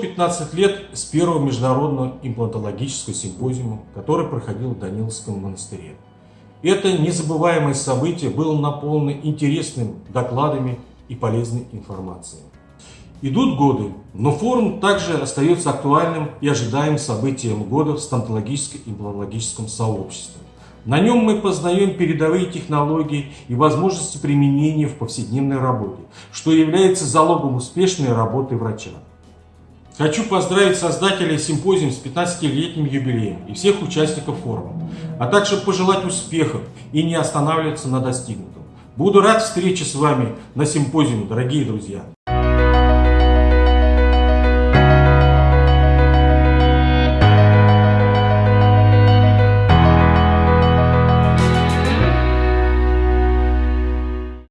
15 лет с первого международного имплантологического симпозиума, который проходил в Даниловском монастыре. Это незабываемое событие было наполнено интересными докладами и полезной информацией. Идут годы, но форум также остается актуальным и ожидаемым событием года в стоматологическо-имплантологическом сообществе. На нем мы познаем передовые технологии и возможности применения в повседневной работе, что является залогом успешной работы врача. Хочу поздравить создателей симпозиума с 15-летним юбилеем и всех участников форума, а также пожелать успехов и не останавливаться на достигнутом. Буду рад встрече с вами на симпозиуме, дорогие друзья!